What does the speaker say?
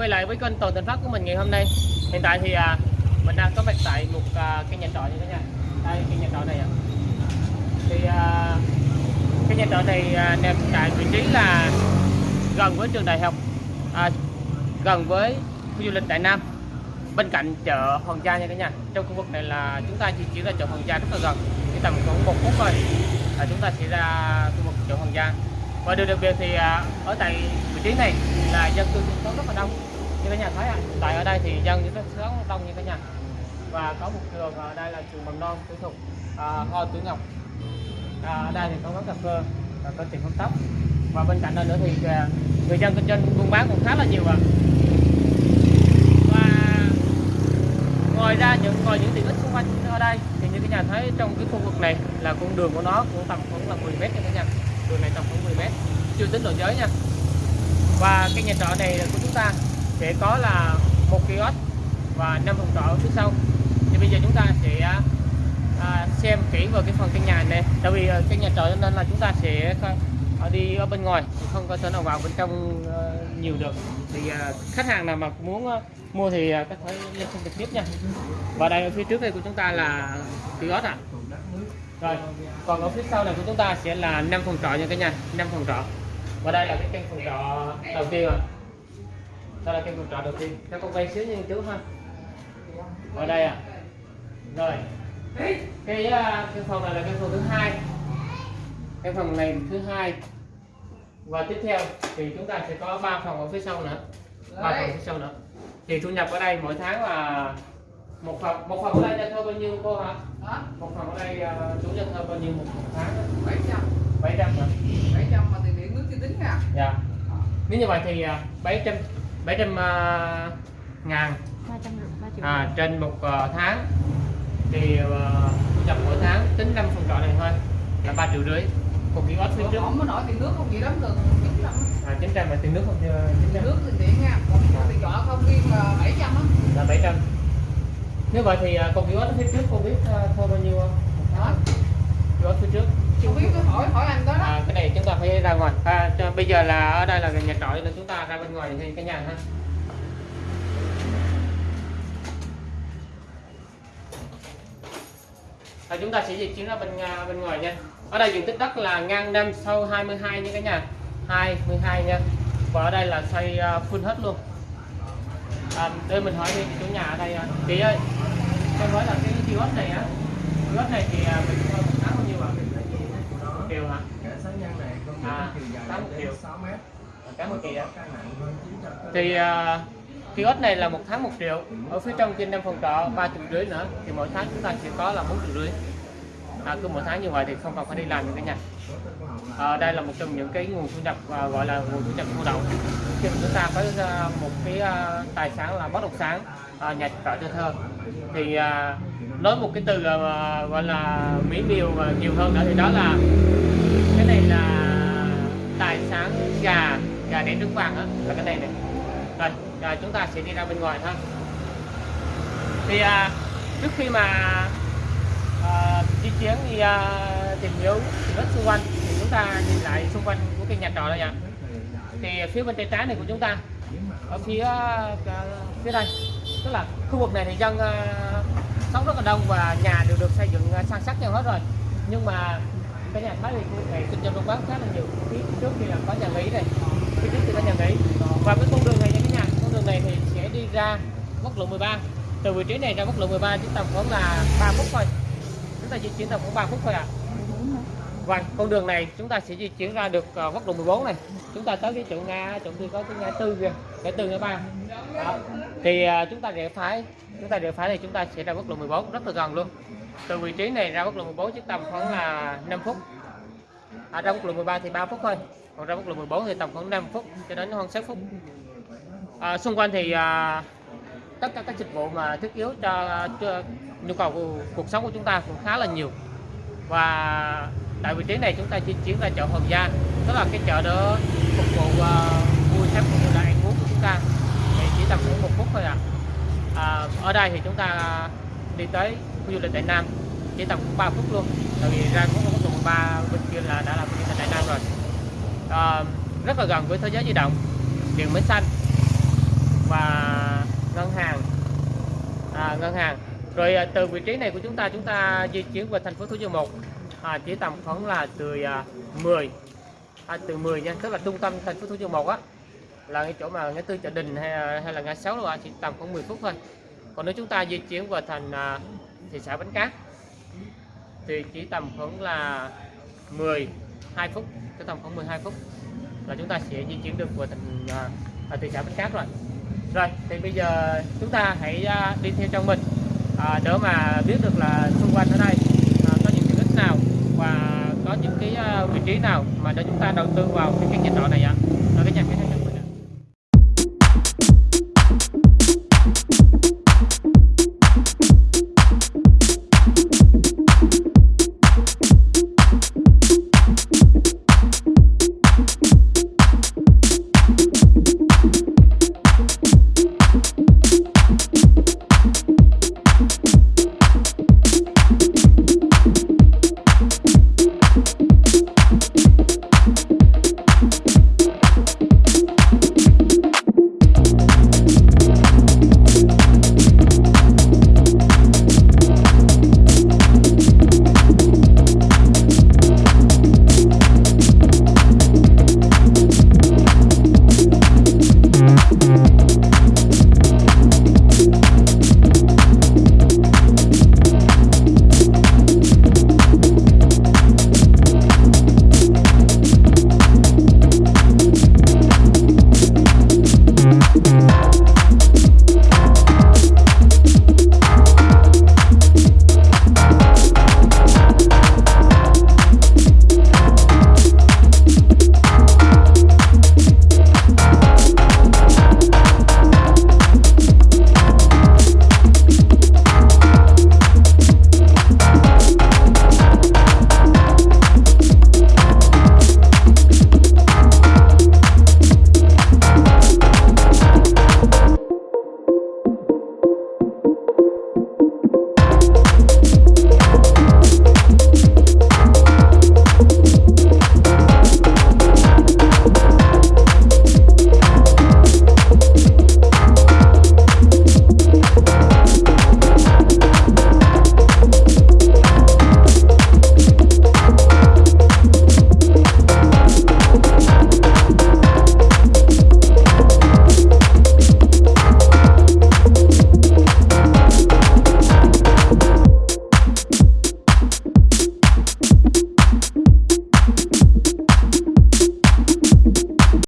quay lại với kênh Toàn Thành pháp của mình ngày hôm nay. Hiện tại thì à, mình đang có mặt tại một à, cái nhà trọ như thế nha Đây cái nhà trọ này ạ. Thì à, cái nhà trọ này à, nằm tại vị trí là gần với trường đại học à, Gần với khu du lịch Đại Nam. Bên cạnh chợ Hoàng Gia nha cả nhà. Trong khu vực này là chúng ta di chuyển ra chợ Hoàng Gia rất là gần. Chỉ tầm khoảng một phút thôi là chúng ta sẽ ra khu vực chợ Hoàng Gia và điều đặc biệt thì à, ở tại vị trí này là dân cư sinh sống rất là đông. Như các nhà thấy ạ tại ở đây thì dân rất sống đông như các nhà. Và có một trường ở đây là trường mầm non tư thục à, hoa tử ngọc. À, ở đây thì có quán cà phê và có tiệm hớt tóc. Và bên cạnh đó nữa thì à, người dân kinh doanh buôn bán cũng khá là nhiều ạ. Và ngoài ra những ngoài những tiện ích xung quanh ở đây thì như các nhà thấy trong cái khu vực này là con đường của nó cũng tầm khoảng là 10 mét nha các nhà đường này tầm khoảng 10 mét. Chưa tính độ giới nha. Và cái nhà trọ này của chúng ta. Sẽ có là một kiosk và năm phòng trọ phía sau. Thì bây giờ chúng ta sẽ à, à, xem kỹ vào cái phần căn nhà này. Tại vì à, cái nhà trọ nên là chúng ta sẽ à, đi ở bên ngoài không có thể nào vào bên trong nhiều được. Thì khách hàng nào mà muốn mua thì các phải liên lên xem trực tiếp nha. Và đây ở phía trước đây của chúng ta là kiosk ạ rồi, còn ở phía sau này của chúng ta sẽ là năm phòng trọ nha cả nhà, năm phòng trọ. Và đây là cái căn phòng trọ đầu tiên rồi đây là căn phòng trọ đầu tiên. Cho con quay xíu nha chú ha. Ở đây à rồi. Cái à, căn phòng này là căn phòng thứ hai. Căn phòng này thứ hai. Và tiếp theo thì chúng ta sẽ có ba phòng ở phía sau nữa. Ba phòng phía sau nữa. Thì thu nhập ở đây mỗi tháng là một phòng một phòng ở đây cho thuê bao nhiêu cô hả? Hả? một phòng ở đây uh, chủ cho thuê bao nhiêu một tháng 700 bảy trăm. Hả? 700 mà tiền điện nước chưa tính nha dạ. Nếu như vậy thì à, bảy trăm bảy trăm à, ngàn. ba trăm ba triệu. À, trên một à, tháng. Thì à, thu nhập mỗi tháng tính năm phòng trọ này thôi là ba triệu rưỡi. Một cái ót phía trước. không có nổi tiền nước không? Gì lắm được. 900 à, chín trăm là tiền nước không? Chín trăm. Nước tiền điện nha. Còn tiền trọ không riêng là 700 á. Là bảy trăm nếu vậy thì con cái ót phía trước cô biết à, thôi bao nhiêu không? Tháng cái ót phía trước. Chưa biết cứ hỏi hỏi anh đó đó. À, cái này chúng ta phải ra ngoài. À, cho, bây giờ là ở đây là nhà trọ nên chúng ta ra bên ngoài thì cái nhà ha. À, chúng ta sẽ di chuyển ra bên à, bên ngoài nha. Ở đây diện tích đất là ngang năm sâu 22 nha cả nhà. 22 nha. Và ở đây là xây à, full hết luôn. À, để mình hỏi đi chủ nhà ở đây chị ơi cho hỏi là cái kiosk này á kiosk này thì à, mình một tháng bao nhiêu ạ triệu hả Cả sáu nhân này công À, chiều dài tám triệu. đến 6 mét. nặng hơn 900 cân. thì uh, kiosk này là một tháng một triệu ở phía trong trên năm phòng trọ ba triệu rưỡi nữa thì mỗi tháng chúng ta sẽ có là bốn triệu rưỡi à, cứ mỗi tháng như vậy thì không cần phải đi làm nữa cả nhà à, đây là một trong những cái nguồn thu nhập à, gọi là nguồn thu nhập thụ động. Khi mà chúng ta có à, một cái à, tài sản là bất động sản à, nhà trọ cho thơ thì à, nói một cái từ à, gọi là mỹ miều và nhiều hơn nữa thì đó là cái này là tài sản gà gà đẻ trứng vàng á là cái này này. Rồi, rồi chúng ta sẽ đi ra bên ngoài ha thì à, trước khi mà à, di chuyển đi à, tìm hiểu rất xung quanh chúng ta nhìn lại xung quanh của cái nhà trọ đây ạ thì phía bên tay trái này của chúng ta, ở phía ờ, phía đây. Tức là khu vực này thì dân ờ, sống rất là đông và nhà đều được xây dựng sang san sát nhau hết rồi. Nhưng mà cái nhà thái thì khu vực này kinh doanh buôn bán khá là nhiều. Phía trước thì là có nhà nghỉ này phía trước thì có nhà nghỉ. Và cái con đường này nha cái nhà, con đường này thì sẽ đi ra quốc lộ 13 từ vị trí này ra quốc lộ 13 chỉ tầm khoảng là 3 phút thôi. Chúng ta di chuyển tầm khoảng 3 phút thôi ạ vâng con đường này chúng ta sẽ di chuyển ra được ờ, quốc lộ 14 này. Chúng ta tới cái chỗ nga chỗ kia có cái ngã tư kìa ngã tư ngã ba. Đó. thì ờ, chúng ta rẽ phải chúng ta rẽ phải thì chúng ta sẽ ra quốc lộ 14 rất là gần luôn. Từ vị trí này ra quốc lộ 14 chỉ tầm khoảng là 5 phút. À, ra quốc lộ 13 thì 3 phút thôi còn ra quốc lộ 14 thì tầm khoảng 5 phút cho đến khoảng 6 phút. À, xung quanh thì à, tất cả các dịch vụ mà thiết yếu cho, cho nhu cầu của cuộc sống của chúng ta cũng khá là nhiều. Và tại vị trí này chúng ta di chuyển ra chợ Hoàng Gia tức là cái chợ đó phục vụ uh, mua sắm cũng như là ăn uống của chúng ta. Thì chỉ tầm khoảng một phút thôi à. à ở đây thì chúng ta đi tới khu du lịch Đại Nam chỉ tầm 3 phút luôn. Tại vì ra quốc lộ 13 bên kia là đã là khu du lịch Đại Nam rồi. À, rất là gần với thế giới di động điện máy xanh và ngân hàng. À, ngân hàng. Rồi ờ, từ vị trí này của chúng ta chúng ta di chuyển về thành phố Thủ Dầu Một à, chỉ tầm khoảng là từ à, 10 à, từ 10 nha tức là trung tâm thành phố Thủ Dầu Một á. Là cái chỗ mà ngã tư chợ đình hay, à, hay là ngã sáu là chỉ tầm khoảng 10 phút thôi. Còn nếu chúng ta di chuyển vào thành à, thị xã Bến Cát thì chỉ tầm khoảng là 12 phút tới tầm khoảng 12 phút là chúng ta sẽ di chuyển được vào thành à, à, thị xã Bến Cát rồi. Rồi thì bây giờ chúng ta hãy à, đi theo trong mình à, để mà biết được là xung quanh ở đây à, có những tiện ích nào và có những cái ờ, vị trí nào mà để chúng ta đầu tư vào cái căn nhà trọ